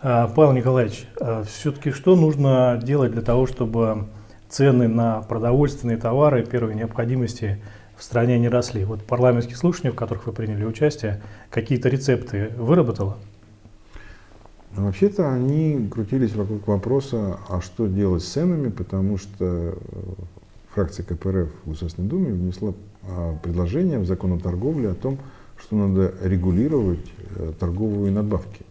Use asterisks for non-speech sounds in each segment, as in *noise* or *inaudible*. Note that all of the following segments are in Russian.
А, Павел Николаевич, а все-таки что нужно делать для того, чтобы цены на продовольственные товары первой необходимости в стране не росли? Вот парламентские слушания, в которых вы приняли участие, какие-то рецепты выработала? Ну, вообще-то они крутились вокруг вопроса, а что делать с ценами, потому что э, фракция КПРФ в Государственной Думе внесла а, предложение в закон о торговле о том, что надо регулировать э, торговые надбавки.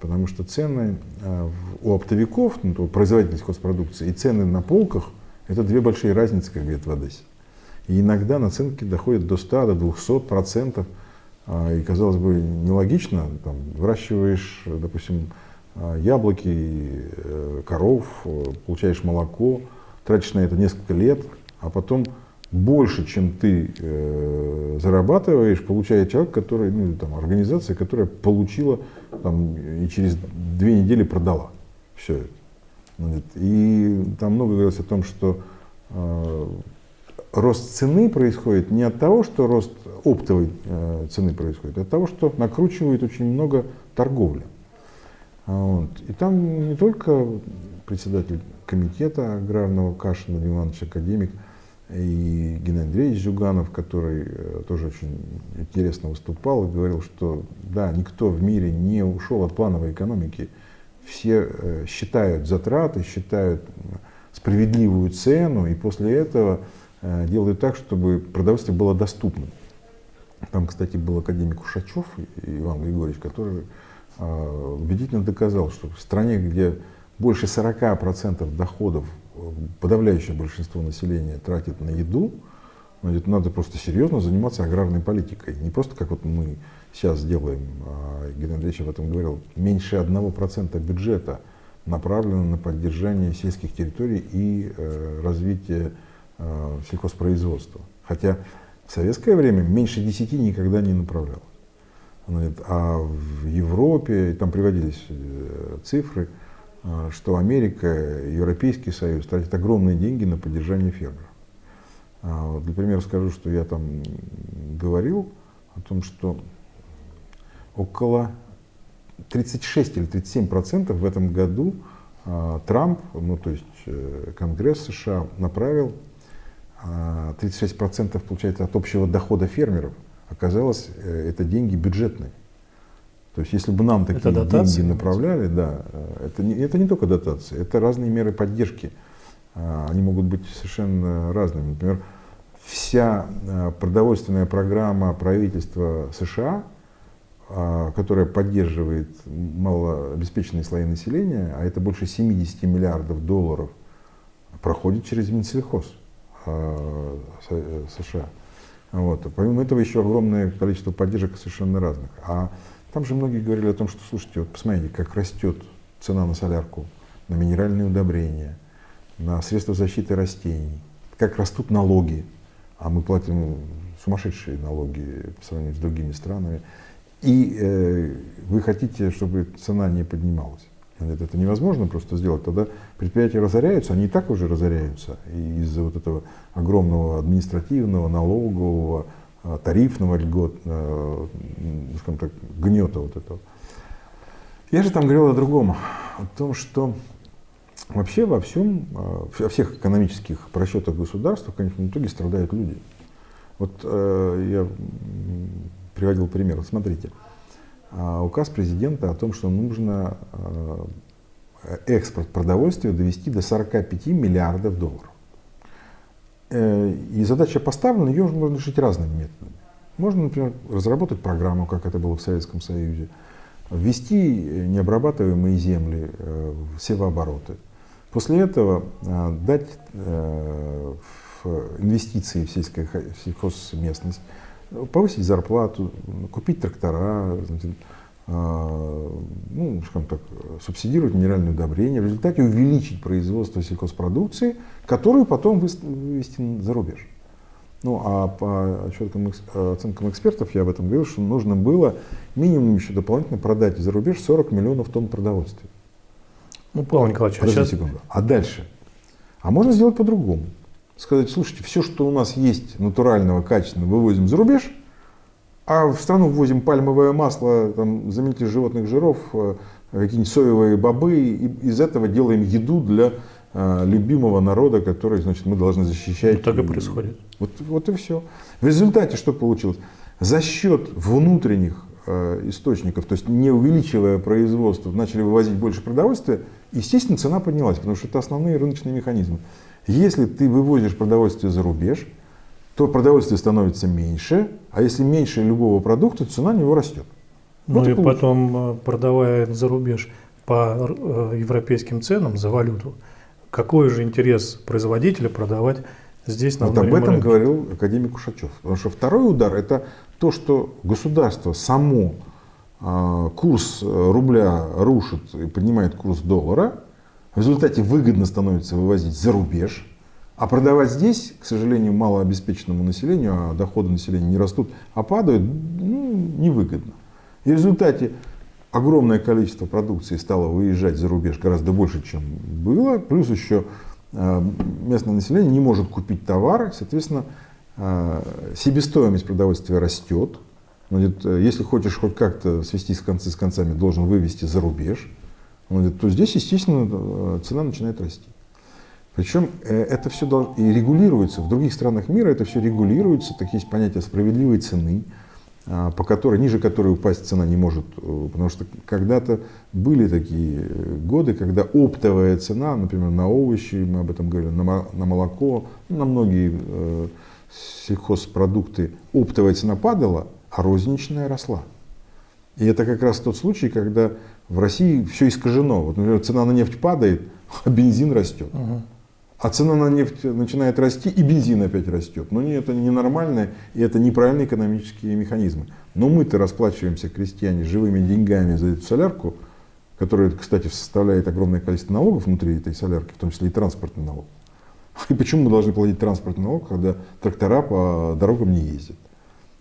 Потому что цены э, у оптовиков, ну, производителей сельхозпродукции, и цены на полках – это две большие разницы, как говорят в Одессе. И иногда наценки доходят до 100, до 200 процентов. А, и, казалось бы, нелогично. Там, выращиваешь, допустим, а, яблоки, э, коров, получаешь молоко, тратишь на это несколько лет, а потом больше, чем ты э, зарабатываешь, получает человек, который, ну, там, организация, которая получила там, и через две недели продала все это. И там много говорилось о том, что э, рост цены происходит не от того, что рост оптовой э, цены происходит, а от того, что накручивает очень много торговли. Вот. И там не только председатель комитета аграрного Кашин Владимир Иванович Академик, и Геннадий Андреевич Зюганов, который э, тоже очень интересно выступал и говорил, что да, никто в мире не ушел от плановой экономики. Все э, считают затраты, считают справедливую цену, и после этого э, делают так, чтобы продовольствие было доступным. Там, кстати, был академик Ушачев Иван Григорьевич, который убедительно доказал, что в стране, где больше 40% доходов подавляющее большинство населения тратит на еду, значит, надо просто серьезно заниматься аграрной политикой. Не просто как вот мы сейчас делаем, а Геннадий Андреевич об этом говорил, меньше 1% бюджета направлено на поддержание сельских территорий и э, развитие э, сельхозпроизводства. Хотя в советское время меньше 10 никогда не направлялось. А в Европе, там приводились э, цифры, что Америка, Европейский Союз тратят огромные деньги на поддержание фермеров. А, для примера скажу, что я там говорил о том, что около 36 или 37 процентов в этом году а, Трамп, ну то есть э, Конгресс США направил 36 процентов получается от общего дохода фермеров. Оказалось, э, это деньги бюджетные. То есть, если бы нам такие это деньги направляли, да, э, это не, это не только дотации, это разные меры поддержки. А, они могут быть совершенно разными. Например, вся э, продовольственная программа правительства США, а, которая поддерживает малообеспеченные слои населения, а это больше 70 миллиардов долларов, проходит через Минсельхоз а, э, США. Вот. Помимо этого еще огромное количество поддержек совершенно разных. А там же многие говорили о том, что, слушайте, вот посмотрите, как растет цена на солярку, на минеральные удобрения, на средства защиты растений, как растут налоги, а мы платим сумасшедшие налоги по сравнению с другими странами, и э, вы хотите, чтобы цена не поднималась. Это, это невозможно просто сделать. Тогда предприятия разоряются, они и так уже разоряются из-за вот этого огромного административного, налогового, тарифного льгот, э, скажем так, гнета вот этого. Я же там говорил о другом, о том, что вообще во всем, э, во всех экономических просчетах государства, в конечном итоге страдают люди. Вот я приводил пример. Смотрите, указ президента о том, что нужно экспорт продовольствия довести до 45 миллиардов долларов. Э, и задача поставлена, ее можно решить разными методами. Можно, например, разработать программу, как это было в Советском Союзе, ввести необрабатываемые земли э, в севообороты. После этого э, дать инвестиции в сельскую сельхозместность, повысить зарплату, купить трактора, ну, скажем так, субсидировать минеральные удобрения, в результате увеличить производство сельхозпродукции, которую потом вывести за рубеж. Ну, а по отчетам, оценкам экспертов, я об этом говорил, что нужно было минимум еще дополнительно продать за рубеж 40 миллионов тонн продовольствия. Ну, Павел Николаевич, а сейчас... секунду. А дальше? А можно сделать по-другому. Сказать, слушайте, все, что у нас есть натурального, качественного, вывозим за рубеж – а в страну ввозим пальмовое масло, там, заменитель животных жиров, э, какие-нибудь соевые бобы, и из этого делаем еду для э, любимого народа, который, значит, мы должны защищать. Вот так и происходит. Вот, вот и все. В результате что получилось? За счет внутренних э, источников, то есть не увеличивая производство, начали вывозить больше продовольствия, естественно, цена поднялась, потому что это основные рыночные механизмы. Если ты вывозишь продовольствие за рубеж, то продовольствие становится меньше, а если меньше любого продукта, цена на него растет. Ну вот и, и потом, э, продавая за рубеж по э, европейским ценам за валюту, какой же интерес производителя продавать здесь на Вот об этом рынке? говорил академик Ушачев. Потому что второй удар – это то, что государство само э, курс рубля рушит и поднимает курс доллара, в результате выгодно становится вывозить за рубеж, а продавать здесь, к сожалению, малообеспеченному населению, а доходы населения не растут, а падают, ну, невыгодно. И в результате огромное количество продукции стало выезжать за рубеж гораздо больше, чем было. Плюс еще э, местное население не может купить товары, соответственно, э, себестоимость продовольствия растет. Э, если хочешь хоть как-то свести с концы с концами, должен вывести за рубеж, то здесь, естественно, цена начинает расти. Причем это все и регулируется. В других странах мира это все регулируется. Так есть понятие справедливой цены. А, по которой, ниже которой упасть цена не может. Э, потому что когда-то были такие э, годы, когда оптовая цена, например, на овощи, мы об этом говорили, на, молоко, на многие э, сельхозпродукты, оптовая цена падала, а розничная росла. И это как раз тот случай, когда в России все искажено. Вот, например, цена на нефть падает, *laughs* а бензин растет. Угу. А цена на нефть начинает расти, и бензин опять растет. Но это ненормально, и это неправильные экономические механизмы. Но мы-то расплачиваемся, крестьяне, живыми деньгами за эту солярку, которая, кстати, составляет огромное количество налогов внутри этой солярки, в том числе и транспортный налог. И почему мы должны платить транспортный налог, когда трактора по дорогам не ездят?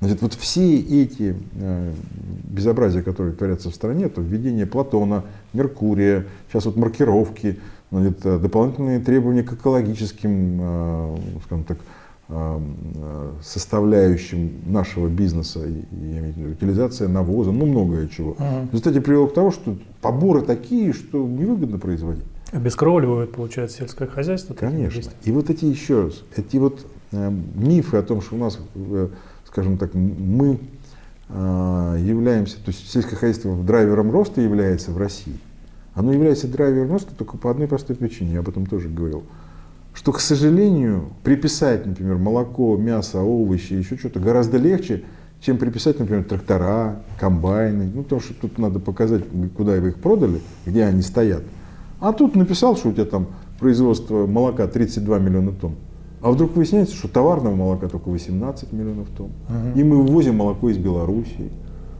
Значит, вот все эти э, безобразия, которые творятся в стране, то введение Платона, Меркурия, сейчас вот маркировки, значит, э, дополнительные требования к экологическим, э, скажем так, э, составляющим нашего бизнеса, я имею в виду утилизация навоза, ну многое чего. Ага. В результате привело к тому, что поборы такие, что невыгодно производить. Обескровливают, получается, сельское хозяйство? Конечно. И вот эти еще раз, эти вот э, мифы о том, что у нас, э, скажем так, мы э, являемся, то есть сельское хозяйство драйвером роста является в России, оно является драйвером роста только по одной простой причине, я об этом тоже говорил. Что, к сожалению, приписать, например, молоко, мясо, овощи, еще что-то гораздо легче, чем приписать, например, трактора, комбайны. Ну, потому что тут надо показать, куда вы их продали, где они стоят. А тут написал, что у тебя там производство молока 32 миллиона тонн. А вдруг выясняется, что товарного молока только 18 миллионов тонн. Uh-huh. И мы ввозим молоко из Белоруссии.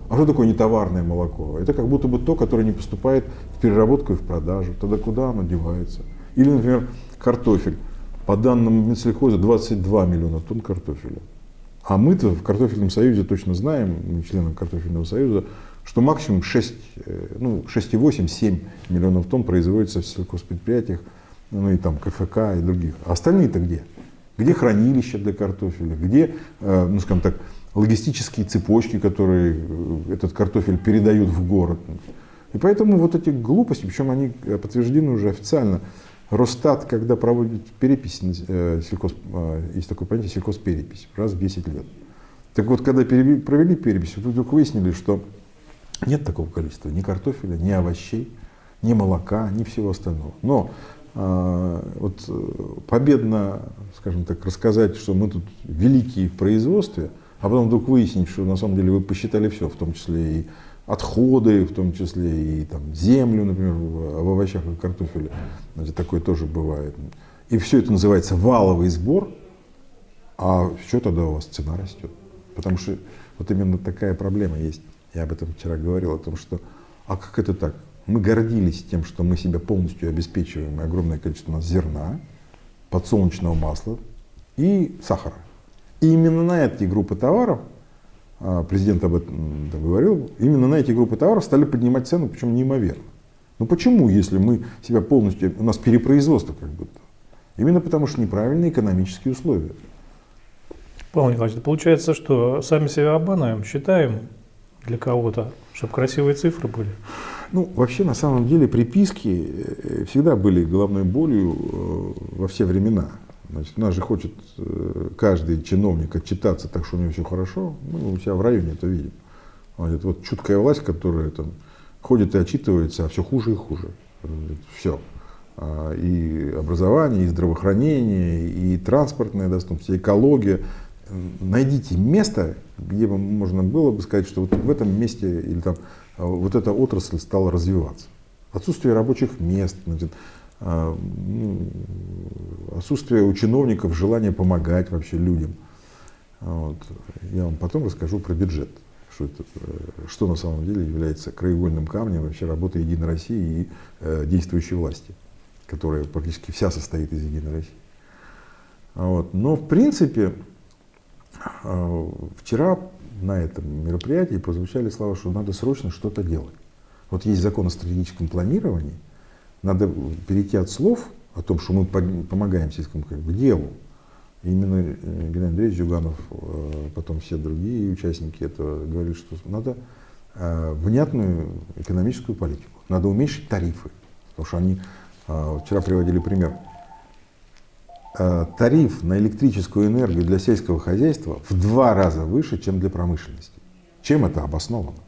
А что такое нетоварное молоко? Это как будто бы то, которое не поступает в переработку и в продажу. Тогда куда оно девается? Или, например, картофель. По данным Минсельхоза 22 миллиона тонн картофеля. А мы-то в картофельном союзе точно знаем, мы члены картофельного союза, что максимум 6, э, ну, 6,8-7 миллионов тонн производится в сельхозпредприятиях, ну и там КФК и других. А остальные-то где? Где хранилища для картофеля? Где, э, ну скажем так, логистические цепочки, которые э, этот картофель передают в город. И поэтому вот эти глупости, причем они подтверждены уже официально. Росстат, когда проводит перепись, э, сельхоз, э, есть такое понятие сельхозперепись, раз в 10 лет. Так вот, когда провели перепись, вдруг выяснили, что нет такого количества ни картофеля, ни овощей, ни молока, ни всего остального. Но вот победно, скажем так, рассказать, что мы тут великие в производстве – а потом вдруг выяснить, что на самом деле вы посчитали все, в том числе и отходы, в том числе и там, землю, например, в, овощах и картофеле. Значит, такое тоже бывает. И все это называется валовый сбор, а что тогда у вас цена растет? Потому что вот именно такая проблема есть. Я об этом вчера говорил, о том, что а как это так? Мы гордились тем, что мы себя полностью обеспечиваем, и огромное количество у нас зерна, подсолнечного масла и сахара. И именно на эти группы товаров, а, президент об этом говорил, именно на эти группы товаров стали поднимать цену, причем неимоверно. Ну почему, если мы себя полностью, у нас перепроизводство как будто? Именно потому, что неправильные экономические условия. Павел Николаевич, получается, что сами себя обманываем, считаем для кого-то, чтобы красивые цифры были? Ну, вообще, на самом деле, приписки э, всегда были головной болью э, во все времена. Значит, у нас же хочет э, каждый чиновник отчитаться так, что у него все хорошо. Мы у себя в районе это видим. Это вот чуткая власть, которая там ходит и отчитывается, а все хуже и хуже. Все. А, и образование, и здравоохранение, и транспортная доступность, и экология. Найдите место, где бы можно было бы сказать, что вот в этом месте или там а, вот эта отрасль стала развиваться. Отсутствие рабочих мест, значит, отсутствие у чиновников желания помогать вообще людям. Вот. Я вам потом расскажу про бюджет, что, это, э, что на самом деле является краеугольным камнем вообще работы Единой России и э, действующей власти которая практически вся состоит из Единой России. Вот. Но в принципе э, вчера на этом мероприятии прозвучали слова, что надо срочно что-то делать. Вот есть закон о стратегическом планировании, надо перейти от слов о том, что мы помогаем сельскому к делу. И именно э, Геннадий Андреевич Зюганов, э, потом все другие участники этого говорили, что надо внятную экономическую политику, надо уменьшить тарифы, потому что они вчера приводили пример. Тариф на электрическую энергию для сельского хозяйства в два раза выше, чем для промышленности. Чем это обосновано?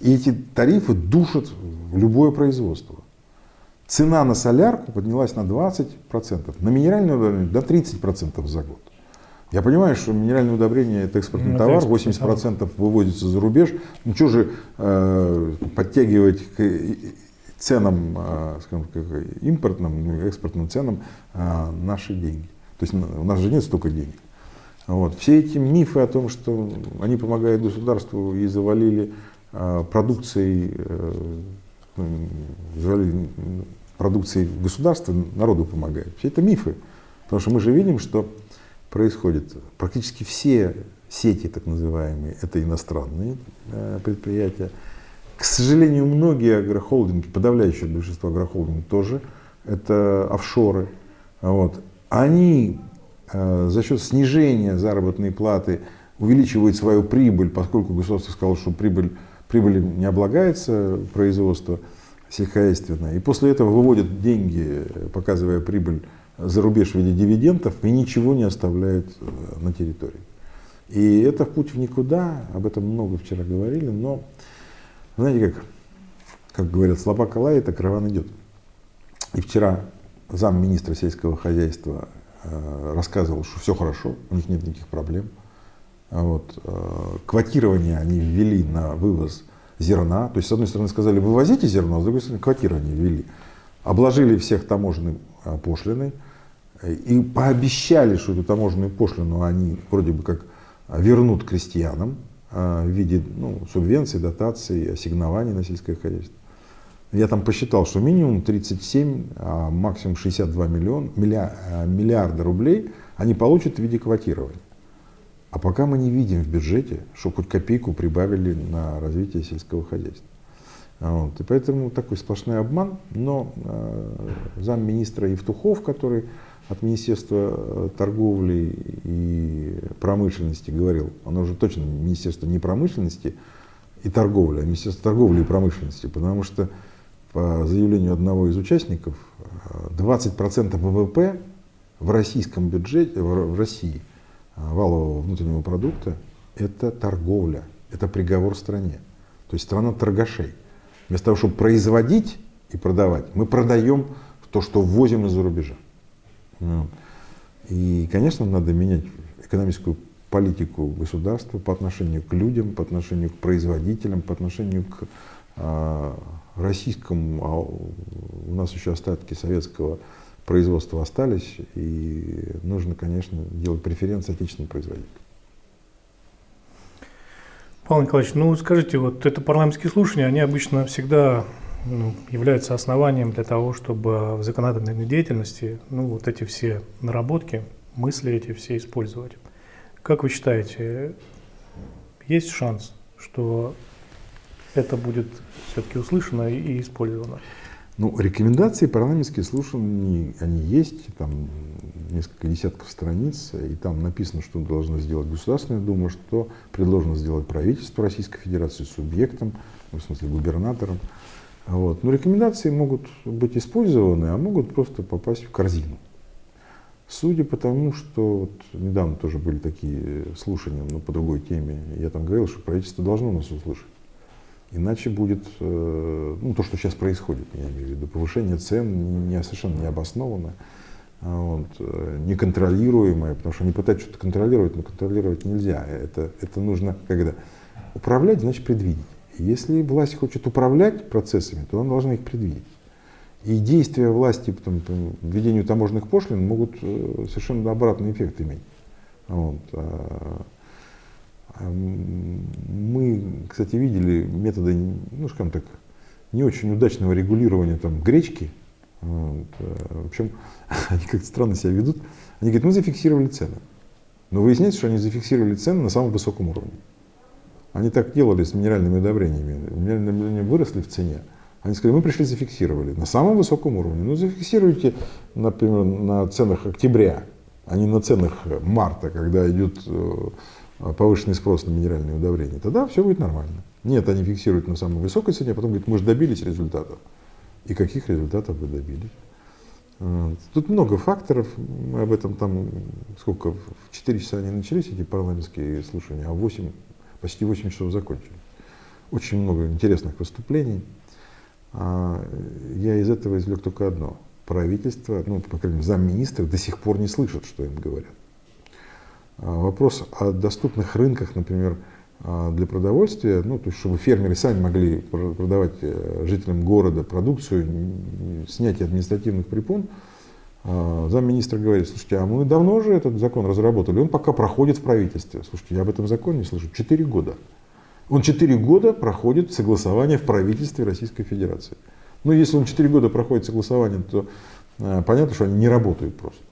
И эти тарифы душат любое производство. Цена на солярку поднялась на 20%, на минеральное удобрение на 30% за год. Я понимаю, что минеральное удобрение это экспортный ну, товар, 80% выводится за рубеж. Ну что же э, подтягивать ценам, а, скажем, импортным, ну, экспортным ценам а, наши деньги. То есть у нас же нет столько денег. Вот. Все эти мифы о том, что они помогают государству и завалили а, продукцией, э, завалили продукцией государства, народу помогают. Все это мифы. Потому что мы же видим, что происходит. Практически все сети, так называемые, это иностранные э, предприятия. К сожалению, многие агрохолдинги, подавляющее большинство агрохолдингов тоже, это офшоры. Вот. Они э, за счет снижения заработной платы увеличивают свою прибыль, поскольку государство сказало, что прибыль, прибыль не облагается производство сельскохозяйственное. И после этого выводят деньги, показывая прибыль за рубеж в виде дивидендов, и ничего не оставляют э, на территории. И это путь в никуда, об этом много вчера говорили, но знаете, как, как говорят, слабака лает, а караван идет. И вчера замминистра сельского хозяйства э, рассказывал, что все хорошо, у них нет никаких проблем. Вот. Э, квотирование они ввели на вывоз зерна. То есть, с одной стороны, сказали, вывозите зерно, а с другой стороны, квотирование ввели. Обложили всех таможенной э, пошлиной и пообещали, что эту таможенную пошлину они вроде бы как вернут крестьянам. А, в виде ну, субвенций, дотаций, ассигнований на сельское хозяйство. Я там посчитал, что минимум 37, а максимум 62 миллион, а, миллиарда рублей они получат в виде квотирования. А пока мы не видим в бюджете, что хоть копейку прибавили на развитие сельского хозяйства. Вот. И поэтому такой сплошной обман. Но э, замминистра Евтухов, который от Министерства э, торговли и промышленности говорил, оно уже точно Министерство не промышленности и торговли, а Министерство торговли и промышленности, потому что по заявлению одного из участников 20% ВВП в российском бюджете, в России, э, валового внутреннего продукта, это торговля, это приговор стране. То есть страна торгашей. Вместо того, чтобы производить и продавать, мы продаем то, что ввозим из-за рубежа. Ну, и, конечно, надо менять экономическую политику государства по отношению к людям, по отношению к производителям, по отношению к а, российскому, а у нас еще остатки советского производства остались, и нужно, конечно, делать преференции отечественным производителям. Павел Николаевич, ну скажите, вот это парламентские слушания, они обычно всегда ну, являются основанием для того, чтобы в законодательной деятельности ну, вот эти все наработки, мысли эти все использовать. Как вы считаете, есть шанс, что это будет все-таки услышано и использовано? Ну, рекомендации парламентские слушания, они есть, там несколько десятков страниц, и там написано, что должна сделать Государственная Дума, что предложено сделать правительство Российской Федерации субъектом, в смысле губернатором. Вот. Но рекомендации могут быть использованы, а могут просто попасть в корзину. Судя по тому, что вот недавно тоже были такие слушания, но по другой теме, я там говорил, что правительство должно нас услышать. Иначе будет э, ну, то, что сейчас происходит, я имею в виду, повышение цен не, совершенно необоснованное, а вот, э, неконтролируемое, потому что они пытаются что-то контролировать, но контролировать нельзя. Это, это нужно, когда управлять, значит предвидеть. Если власть хочет управлять процессами, то она должна их предвидеть. И действия власти по, введению таможенных пошлин могут э, совершенно обратный эффект иметь. Вот. А, а мы, кстати, видели методы, ну, скажем так, не очень удачного регулирования там, гречки. Вот. А, в общем, *laughs* они как-то странно себя ведут. Они говорят, мы зафиксировали цены. Но выясняется, что они зафиксировали цены на самом высоком уровне. Они так делали с минеральными удобрениями. Минеральные удобрения выросли в цене. Они сказали, мы пришли, зафиксировали на самом высоком уровне. Ну, зафиксируйте, например, на ценах октября, а не на ценах марта, когда идет э, повышенный спрос на минеральные удобрения. Тогда все будет нормально. Нет, они фиксируют на самой высокой цене, а потом говорят, мы же добились результатов. И каких результатов вы добились? Тут много факторов, мы об этом там, сколько, в 4 часа они начались, эти парламентские слушания, а в 8 почти 8 часов закончили. Очень много интересных выступлений. А я из этого извлек только одно. Правительство, ну, по крайней мере, замминистров до сих пор не слышат, что им говорят. А вопрос о доступных рынках, например, а, для продовольствия, ну, то есть, чтобы фермеры сами могли продавать э, жителям города продукцию, снятие административных препон, замминистра говорит, слушайте, а мы давно уже этот закон разработали, он пока проходит в правительстве. Слушайте, я об этом законе не слышу, четыре года. Он четыре года проходит согласование в правительстве Российской Федерации. Ну, если он четыре года проходит согласование, то э, понятно, что они не работают просто.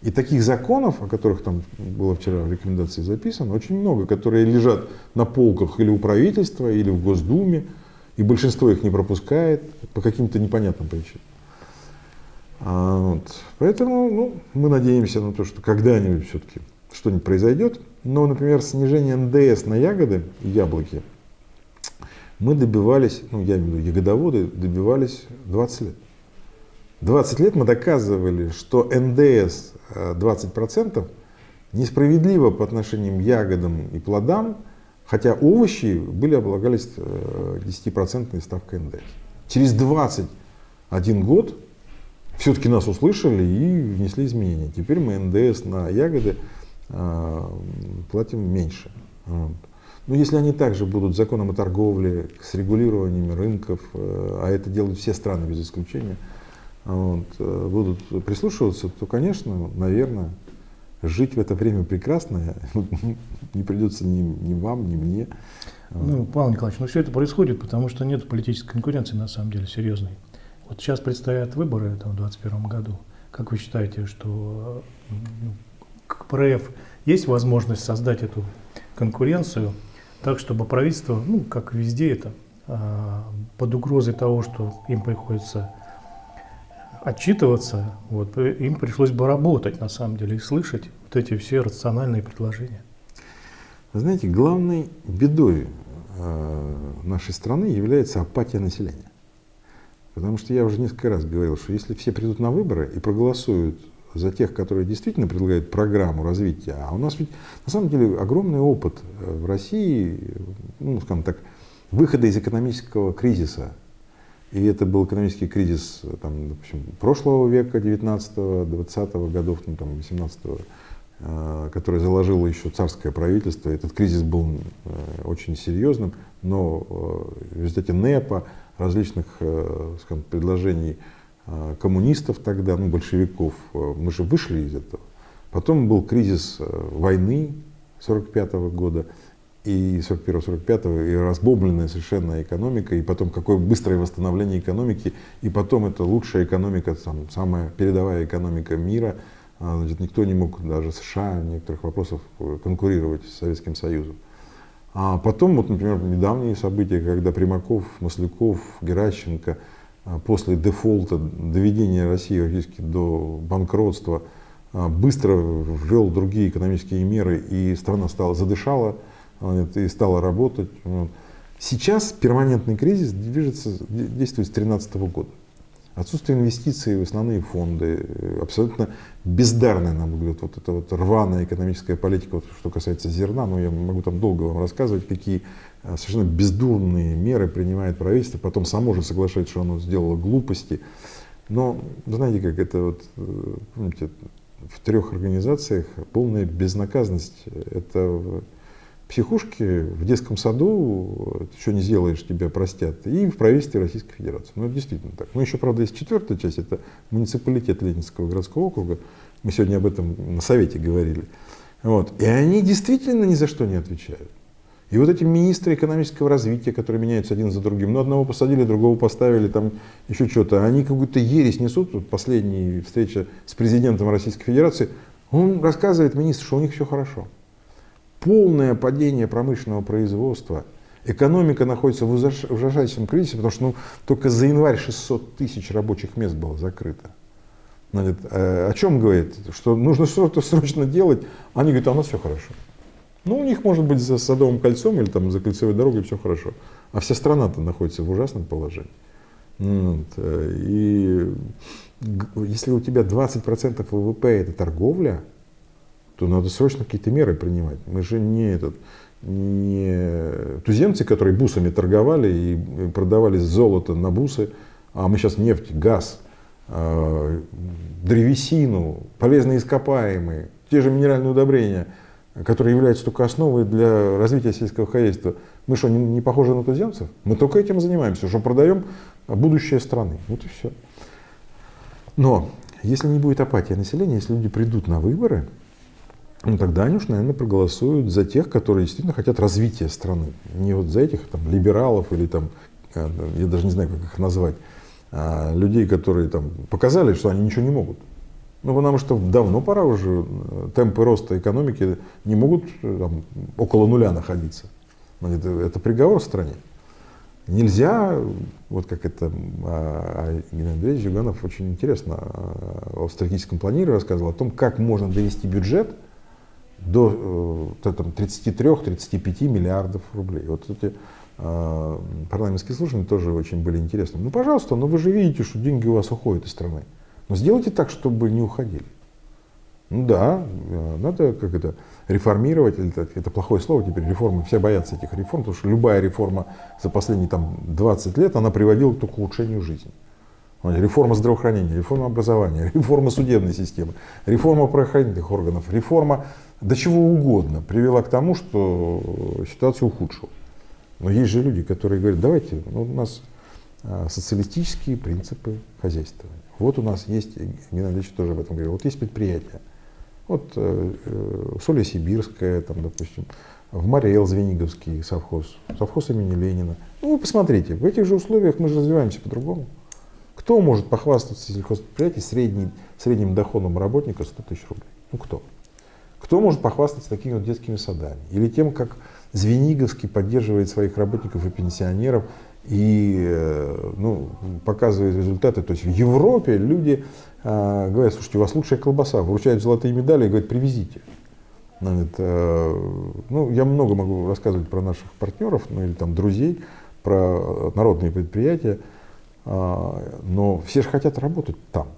И таких законов, о которых там было вчера в рекомендации записано, очень много, которые лежат на полках или у правительства, или в Госдуме, и большинство их не пропускает по каким-то непонятным причинам. А, вот. Поэтому ну, мы надеемся на то, что когда-нибудь все-таки что-нибудь произойдет. Но, например, снижение НДС на ягоды и яблоки мы добивались, ну я имею в виду ягодоводы, добивались 20 лет. 20 лет мы доказывали, что ндс 20% несправедливо по отношению к ягодам и плодам, хотя овощи были облагались 10% э, ставкой НДС. Через 21 год все-таки нас услышали и внесли изменения. Теперь мы НДС на ягоды э, платим меньше. Но если они также будут законом о торговле, с регулированием рынков, э, а это делают все страны без исключения, вот, э, будут прислушиваться, то, конечно, наверное, жить в это время прекрасно *laughs* не придется ни, ни вам, ни мне. Ну, Павел Николаевич, ну все это происходит, потому что нет политической конкуренции на самом деле серьезной. Вот сейчас предстоят выборы там, в 2021 году. Как вы считаете, что ну, КПРФ есть возможность создать эту конкуренцию так, чтобы правительство, ну, как везде это, а, под угрозой того, что им приходится отчитываться, вот, им пришлось бы работать на самом деле и слышать вот эти все рациональные предложения. Знаете, главной бедой э, нашей страны является апатия населения. Потому что я уже несколько раз говорил, что если все придут на выборы и проголосуют за тех, которые действительно предлагают программу развития, а у нас ведь на самом деле огромный опыт э, в России, ну, скажем так, выхода из экономического кризиса. И это был экономический кризис там, допустим, прошлого века, 19-го, 20-го годов, ну, там, 18-го, э, который заложило еще царское правительство. Этот кризис был э, очень серьезным, но в результате НЭПа, различных э, скажем, предложений э, коммунистов тогда, ну, большевиков, э, мы же вышли из этого. Потом был кризис войны 45 -го года, и 41-45, и разбомбленная совершенно экономика, и потом какое быстрое восстановление экономики, и потом это лучшая экономика, там, самая передовая экономика мира. А, значит, никто не мог, даже США некоторых вопросах, конкурировать с Советским Союзом. А потом, вот, например, недавние события, когда Примаков, Масляков, Геращенко а, после дефолта, доведения России фактически до банкротства, а, быстро ввел другие экономические меры, и страна стала задышала и стала работать. Сейчас перманентный кризис движется, действует с 2013 года. Отсутствие инвестиций в основные фонды, абсолютно бездарная, на мой взгляд, вот эта вот рваная экономическая политика, вот, что касается зерна, ну я могу там долго вам рассказывать, какие а, совершенно бездурные меры принимает правительство, потом само же соглашается, что оно сделало глупости. Но знаете, как это вот, э, помните, в трех организациях полная безнаказанность. Это психушки в детском саду, что не сделаешь, тебя простят, и в правительстве Российской Федерации. Ну, это действительно так. Ну, еще, правда, есть четвертая часть, это муниципалитет Ленинского городского округа. Мы сегодня об этом на совете говорили. Вот. И они действительно ни за что не отвечают. И вот эти министры экономического развития, которые меняются один за другим, ну, одного посадили, другого поставили, там еще что-то, они какую-то ересь несут. Вот последняя встреча с президентом Российской Федерации, он рассказывает министр, что у них все хорошо полное падение промышленного производства. Экономика находится в ужасающем кризисе, потому что ну, только за январь 600 тысяч рабочих мест было закрыто. Значит, э, о чем говорит? Что нужно что-то срочно делать. Они говорят, а у нас все хорошо. Ну, у них может быть за Садовым кольцом или там за кольцевой дорогой все хорошо. А вся страна-то находится в ужасном положении. Вот. Э, и если у тебя 20% ВВП это торговля, то надо срочно какие-то меры принимать. Мы же не, этот, не туземцы, которые бусами торговали и продавали золото на бусы, а мы сейчас нефть, газ, э, древесину, полезные ископаемые, те же минеральные удобрения, которые являются только основой для развития сельского хозяйства. Мы что, не, не похожи на туземцев? Мы только этим занимаемся, что продаем будущее страны. Вот и все. Но если не будет апатии населения, если люди придут на выборы, ну тогда они уж, наверное, проголосуют за тех, которые действительно хотят развития страны. Не вот за этих там либералов или там, э, я даже не знаю, как их назвать, а людей, которые там показали, что они ничего не могут. Ну, потому что давно пора уже, э, темпы роста экономики не могут э, там, около нуля находиться. Ну, это, это приговор стране. Нельзя, вот как это а, Геннадий Андреевич Жиганов очень интересно о стратегическом планировании рассказывал, о том, как можно довести бюджет до э, 33-35 миллиардов рублей. Вот эти э, парламентские слушания тоже очень были интересны. Ну, пожалуйста, но вы же видите, что деньги у вас уходят из страны. Но сделайте так, чтобы не уходили. Ну да, э, надо как это реформировать, это, это плохое слово теперь, реформы, все боятся этих реформ, потому что любая реформа за последние там, 20 лет, она приводила только к улучшению жизни. Реформа здравоохранения, реформа образования, *laughs* реформа судебной системы, реформа правоохранительных органов, реформа до чего угодно привела к тому, что ситуация ухудшилась. Но есть же люди, которые говорят, давайте, ну, у нас а, социалистические принципы хозяйствования. Вот у нас есть, Геннадий Ильич тоже об этом говорил, вот есть предприятия. Вот э, э, Соля Сибирская, там, допустим, в Мариэл Звениговский совхоз, совхоз имени Ленина. Ну, вы посмотрите, в этих же условиях мы же развиваемся по-другому. Кто может похвастаться сельхозпредприятием средний, средним доходом работника 100 тысяч рублей? Ну, кто? Кто может похвастаться такими вот детскими садами? Или тем, как Звениговский поддерживает своих работников и пенсионеров и э, ну, показывает результаты. То есть в Европе люди э, говорят, слушайте, у вас лучшая колбаса, вручают золотые медали и говорят, привезите. Значит, э, ну, я много могу рассказывать про наших партнеров, ну или там друзей, про народные предприятия, э, но все же хотят работать там.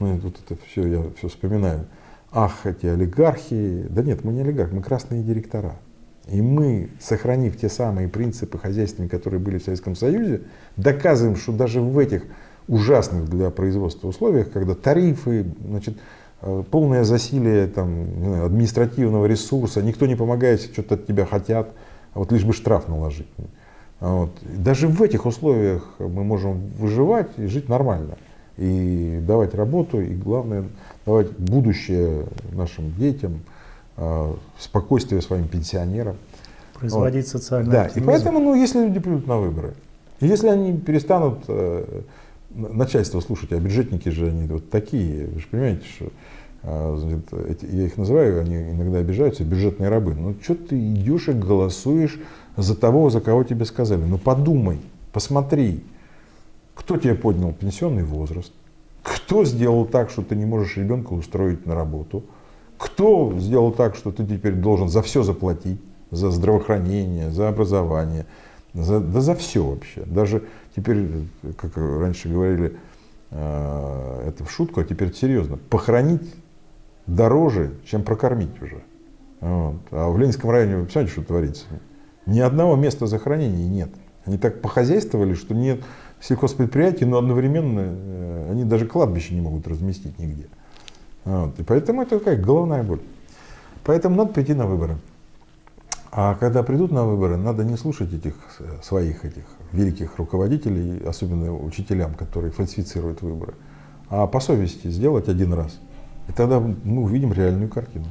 Ну, вот это все, я все вспоминаю ах, эти олигархи. Да нет, мы не олигархи, мы красные директора. И мы, сохранив те самые принципы хозяйственные, которые были в Советском Союзе, доказываем, что даже в этих ужасных для производства условиях, когда тарифы, значит, э, полное засилие там, знаю, административного ресурса, никто не помогает, что-то от тебя хотят, а вот лишь бы штраф наложить. Вот. Даже в этих условиях мы можем выживать и жить нормально. И давать работу, и главное, давать будущее нашим детям, а, спокойствие своим пенсионерам. Производить вот. социальный Да, оптимизм. и поэтому, ну, если люди придут на выборы, если они перестанут э, начальство слушать, а бюджетники же они вот такие, вы же понимаете, что эти, я их называю, они иногда обижаются, бюджетные рабы. Ну, что ты идешь и голосуешь за того, за кого тебе сказали? Ну, подумай, посмотри, Кто тебе поднял пенсионный возраст? Кто сделал так, что ты не можешь ребенка устроить на работу? Кто сделал так, что ты теперь должен за все заплатить? За здравоохранение, за образование, за, да за все вообще. Даже теперь, как раньше говорили, э, это в шутку, а теперь серьезно. Похоронить дороже, чем прокормить уже. Вот. А в Ленинском районе, вы понимаете, что творится? Ни одного места захоронения нет. Они так похозяйствовали, что нет сельхозпредприятий, но одновременно э, они даже кладбище не могут разместить нигде. Вот. И поэтому это такая головная боль. Поэтому надо прийти на выборы. А когда придут на выборы, надо не слушать этих э, своих этих великих руководителей, особенно учителям, которые фальсифицируют выборы, а по совести сделать один раз. И тогда мы увидим реальную картину.